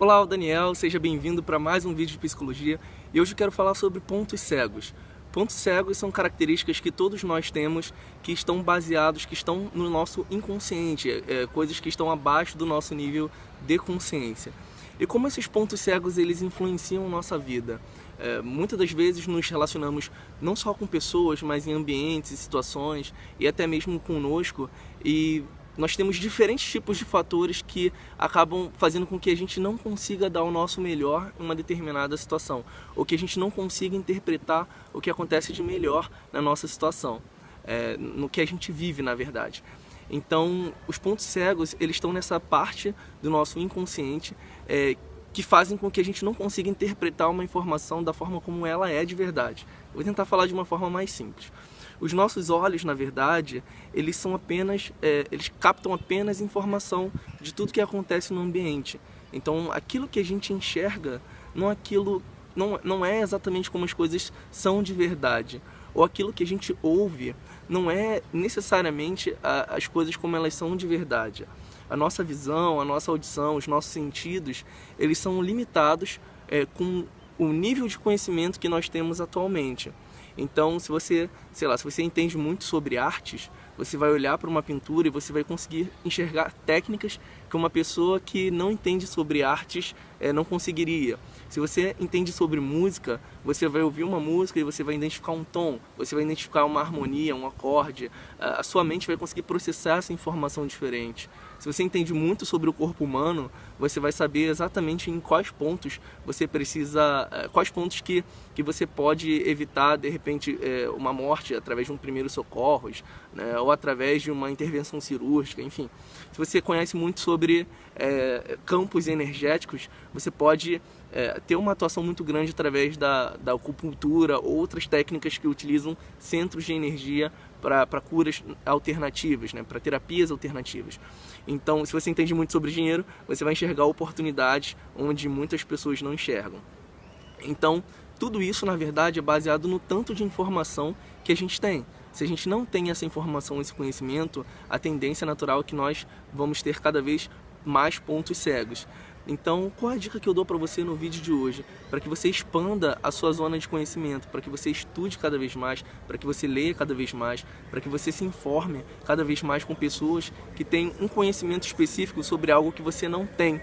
Olá, Daniel, seja bem-vindo para mais um vídeo de psicologia e hoje eu quero falar sobre pontos cegos. Pontos cegos são características que todos nós temos que estão baseados, que estão no nosso inconsciente, é, coisas que estão abaixo do nosso nível de consciência. E como esses pontos cegos eles influenciam nossa vida? É, muitas das vezes nos relacionamos não só com pessoas, mas em ambientes situações e até mesmo conosco e nós temos diferentes tipos de fatores que acabam fazendo com que a gente não consiga dar o nosso melhor em uma determinada situação, ou que a gente não consiga interpretar o que acontece de melhor na nossa situação, é, no que a gente vive, na verdade. Então, os pontos cegos, eles estão nessa parte do nosso inconsciente é, que fazem com que a gente não consiga interpretar uma informação da forma como ela é de verdade. Vou tentar falar de uma forma mais simples. Os nossos olhos, na verdade, eles são apenas, é, eles captam apenas informação de tudo que acontece no ambiente. Então, aquilo que a gente enxerga, não aquilo, não, não é exatamente como as coisas são de verdade. Ou aquilo que a gente ouve, não é necessariamente a, as coisas como elas são de verdade. A nossa visão, a nossa audição, os nossos sentidos, eles são limitados é, com o nível de conhecimento que nós temos atualmente. Então, se você, sei lá, se você entende muito sobre artes, você vai olhar para uma pintura e você vai conseguir enxergar técnicas que uma pessoa que não entende sobre artes é, não conseguiria. Se você entende sobre música, você vai ouvir uma música e você vai identificar um tom, você vai identificar uma harmonia, um acorde, a sua mente vai conseguir processar essa informação diferente. Se você entende muito sobre o corpo humano, você vai saber exatamente em quais pontos você precisa, eh, quais pontos que, que você pode evitar, de repente, eh, uma morte através de um primeiro socorros, né, ou através de uma intervenção cirúrgica, enfim. Se você conhece muito sobre é, campos energéticos, você pode é, ter uma atuação muito grande através da, da acupuntura, outras técnicas que utilizam centros de energia para curas alternativas, né, para terapias alternativas. Então, se você entende muito sobre dinheiro, você vai enxergar oportunidades onde muitas pessoas não enxergam. Então, tudo isso, na verdade, é baseado no tanto de informação que a gente tem. Se a gente não tem essa informação, esse conhecimento, a tendência natural é que nós vamos ter cada vez mais pontos cegos. Então, qual a dica que eu dou para você no vídeo de hoje? Para que você expanda a sua zona de conhecimento, para que você estude cada vez mais, para que você leia cada vez mais, para que você se informe cada vez mais com pessoas que têm um conhecimento específico sobre algo que você não tem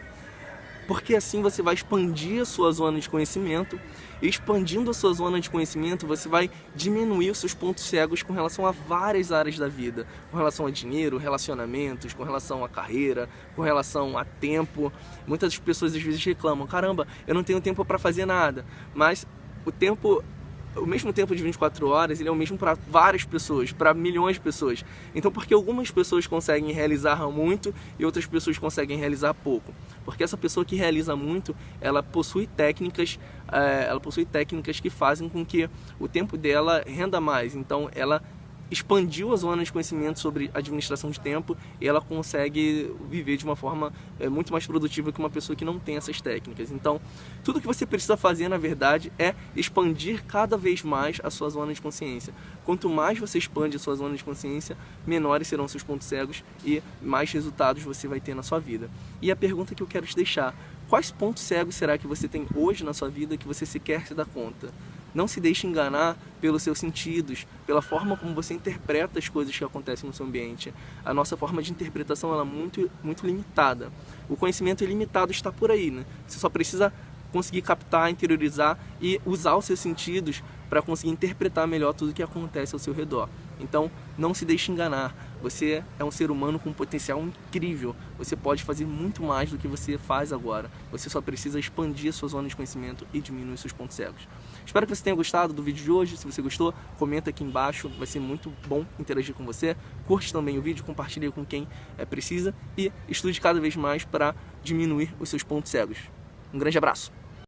porque assim você vai expandir a sua zona de conhecimento. E expandindo a sua zona de conhecimento você vai diminuir os seus pontos cegos com relação a várias áreas da vida, com relação a dinheiro, relacionamentos, com relação a carreira, com relação a tempo. Muitas pessoas às vezes reclamam, caramba, eu não tenho tempo para fazer nada, mas o tempo o mesmo tempo de 24 horas ele é o mesmo para várias pessoas, para milhões de pessoas. Então por que algumas pessoas conseguem realizar muito e outras pessoas conseguem realizar pouco? Porque essa pessoa que realiza muito, ela possui técnicas, é, ela possui técnicas que fazem com que o tempo dela renda mais. Então ela expandiu a zona de conhecimento sobre administração de tempo e ela consegue viver de uma forma é, muito mais produtiva que uma pessoa que não tem essas técnicas. Então, tudo que você precisa fazer, na verdade, é expandir cada vez mais a sua zona de consciência. Quanto mais você expande a sua zona de consciência, menores serão seus pontos cegos e mais resultados você vai ter na sua vida. E a pergunta que eu quero te deixar, quais pontos cegos será que você tem hoje na sua vida que você sequer se dá conta? Não se deixe enganar pelos seus sentidos, pela forma como você interpreta as coisas que acontecem no seu ambiente. A nossa forma de interpretação ela é muito, muito limitada. O conhecimento ilimitado está por aí, né? Você só precisa conseguir captar, interiorizar e usar os seus sentidos para conseguir interpretar melhor tudo o que acontece ao seu redor. Então, não se deixe enganar. Você é um ser humano com um potencial incrível. Você pode fazer muito mais do que você faz agora. Você só precisa expandir a sua zona de conhecimento e diminuir seus pontos cegos. Espero que você tenha gostado do vídeo de hoje. Se você gostou, comenta aqui embaixo. Vai ser muito bom interagir com você. Curte também o vídeo, compartilhe com quem é, precisa e estude cada vez mais para diminuir os seus pontos cegos. Um grande abraço!